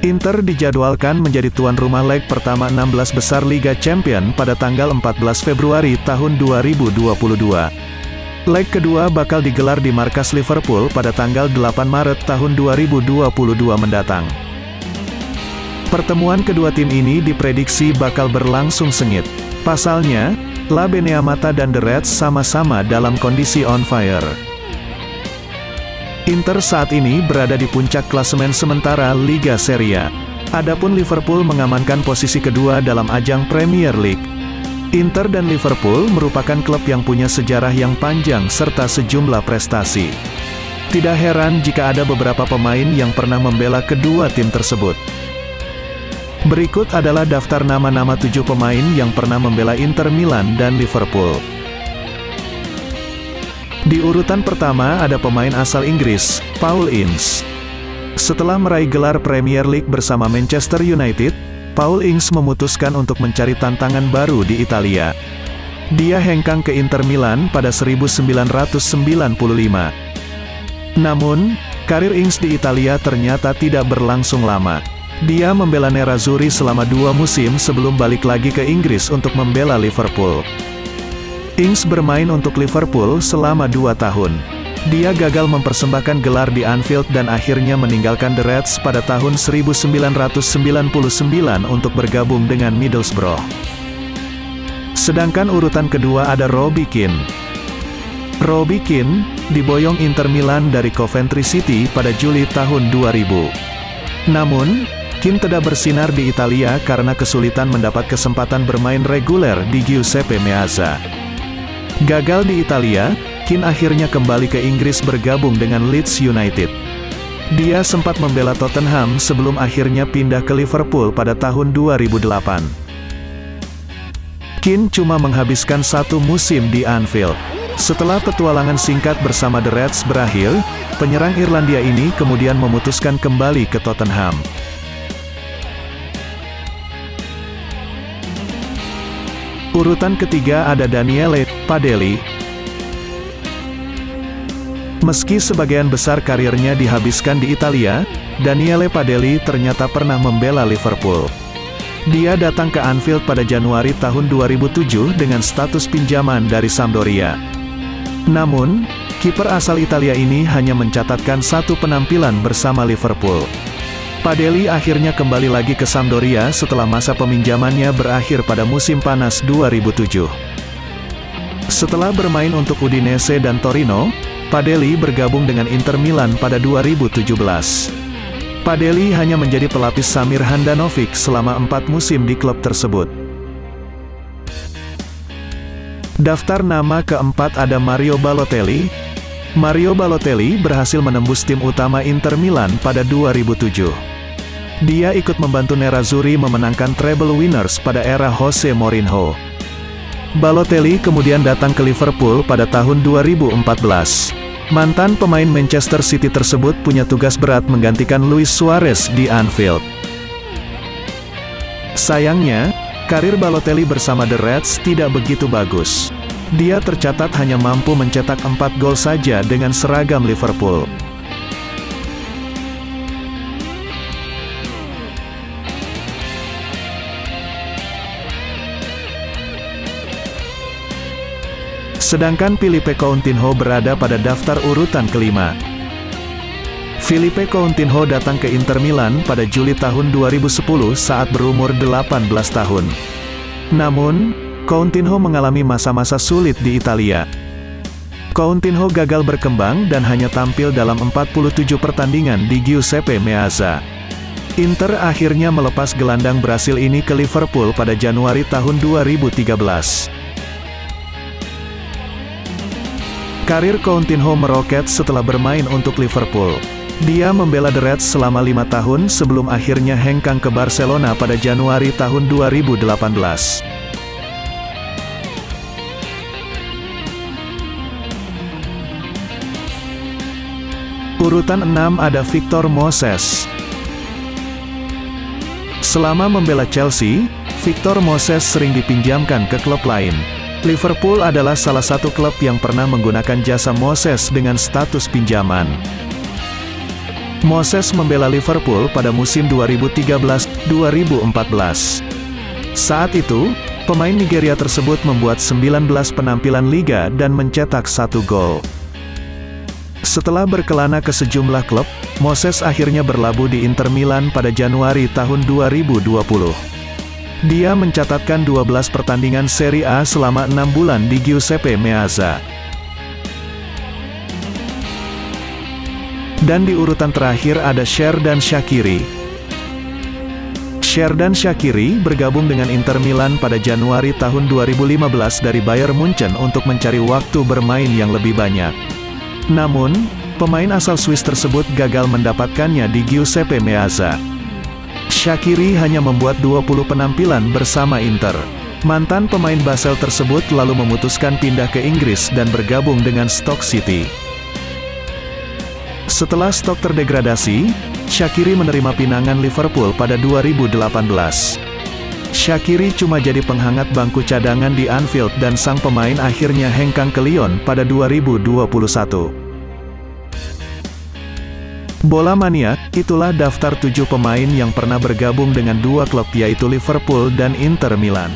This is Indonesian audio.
Inter dijadwalkan menjadi tuan rumah leg pertama 16 besar Liga Champion pada tanggal 14 Februari tahun 2022. Leg kedua bakal digelar di markas Liverpool pada tanggal 8 Maret tahun 2022 mendatang. Pertemuan kedua tim ini diprediksi bakal berlangsung sengit. Pasalnya, La Beneamata dan The Reds sama-sama dalam kondisi on fire. Inter saat ini berada di puncak klasemen sementara Liga Serie A. Adapun Liverpool mengamankan posisi kedua dalam ajang Premier League. Inter dan Liverpool merupakan klub yang punya sejarah yang panjang serta sejumlah prestasi. Tidak heran jika ada beberapa pemain yang pernah membela kedua tim tersebut. Berikut adalah daftar nama-nama tujuh pemain yang pernah membela Inter Milan dan Liverpool. Di urutan pertama ada pemain asal Inggris, Paul Ince. Setelah meraih gelar Premier League bersama Manchester United, Paul Ince memutuskan untuk mencari tantangan baru di Italia. Dia hengkang ke Inter Milan pada 1995. Namun, karir Ince di Italia ternyata tidak berlangsung lama. Dia membela Nerazzurri selama dua musim sebelum balik lagi ke Inggris untuk membela Liverpool. Ings bermain untuk Liverpool selama dua tahun. Dia gagal mempersembahkan gelar di Anfield dan akhirnya meninggalkan The Reds pada tahun 1999 untuk bergabung dengan Middlesbrough. Sedangkan urutan kedua ada Robbie Keane. Robbie Keane, diboyong Inter Milan dari Coventry City pada Juli tahun 2000. Namun, Keane tidak bersinar di Italia karena kesulitan mendapat kesempatan bermain reguler di Giuseppe Meazza. Gagal di Italia, Keane akhirnya kembali ke Inggris bergabung dengan Leeds United. Dia sempat membela Tottenham sebelum akhirnya pindah ke Liverpool pada tahun 2008. Keane cuma menghabiskan satu musim di Anfield. Setelah petualangan singkat bersama The Reds berakhir, penyerang Irlandia ini kemudian memutuskan kembali ke Tottenham. Urutan ketiga ada Daniele Padelli. Meski sebagian besar karirnya dihabiskan di Italia, Daniele Padelli ternyata pernah membela Liverpool. Dia datang ke Anfield pada Januari tahun 2007 dengan status pinjaman dari Sampdoria. Namun, kiper asal Italia ini hanya mencatatkan satu penampilan bersama Liverpool. Padeli akhirnya kembali lagi ke Sampdoria setelah masa peminjamannya berakhir pada musim panas 2007. Setelah bermain untuk Udinese dan Torino, Padeli bergabung dengan Inter Milan pada 2017. Padeli hanya menjadi pelapis Samir Handanovic selama empat musim di klub tersebut. Daftar nama keempat ada Mario Balotelli. Mario Balotelli berhasil menembus tim utama Inter Milan pada 2007. Dia ikut membantu Nerazzurri memenangkan treble winners pada era Jose Mourinho. Balotelli kemudian datang ke Liverpool pada tahun 2014. Mantan pemain Manchester City tersebut punya tugas berat menggantikan Luis Suarez di Anfield. Sayangnya, karir Balotelli bersama The Reds tidak begitu bagus. Dia tercatat hanya mampu mencetak 4 gol saja dengan seragam Liverpool. Sedangkan Filipe Coutinho berada pada daftar urutan kelima. Filipe Coutinho datang ke Inter Milan pada Juli tahun 2010 saat berumur 18 tahun. Namun, Coutinho mengalami masa-masa sulit di Italia. Coutinho gagal berkembang dan hanya tampil dalam 47 pertandingan di Giuseppe Meazza. Inter akhirnya melepas gelandang Brasil ini ke Liverpool pada Januari tahun 2013. Karir Coutinho meroket setelah bermain untuk Liverpool. Dia membela The Reds selama lima tahun sebelum akhirnya hengkang ke Barcelona pada Januari tahun 2018. Urutan 6 ada Victor Moses. Selama membela Chelsea, Victor Moses sering dipinjamkan ke klub lain. Liverpool adalah salah satu klub yang pernah menggunakan jasa Moses dengan status pinjaman. Moses membela Liverpool pada musim 2013-2014. Saat itu, pemain Nigeria tersebut membuat 19 penampilan liga dan mencetak satu gol. Setelah berkelana ke sejumlah klub, Moses akhirnya berlabuh di Inter Milan pada Januari tahun 2020. Dia mencatatkan 12 pertandingan Serie A selama 6 bulan di Giuseppe Meazza. Dan di urutan terakhir ada Sherdan Shakiri. Sherdan Shakiri bergabung dengan Inter Milan pada Januari tahun 2015 dari Bayern Munchen untuk mencari waktu bermain yang lebih banyak. Namun, pemain asal Swiss tersebut gagal mendapatkannya di Giuseppe Meazza. Shakiri hanya membuat 20 penampilan bersama Inter. Mantan pemain Basel tersebut lalu memutuskan pindah ke Inggris dan bergabung dengan Stoke City. Setelah Stoke terdegradasi, Shakiri menerima pinangan Liverpool pada 2018. Shakiri cuma jadi penghangat bangku cadangan di Anfield dan sang pemain akhirnya hengkang ke Lyon pada 2021. Bola Mania, itulah daftar tujuh pemain yang pernah bergabung dengan dua klub yaitu Liverpool dan Inter Milan.